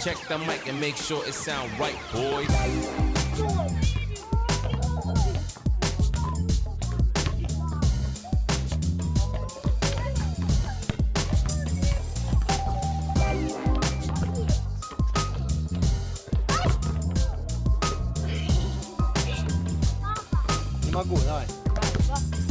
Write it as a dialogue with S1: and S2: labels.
S1: Check the mic and make sure it sound right, boys.
S2: Må gå der.